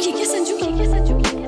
kick it, send you kick it.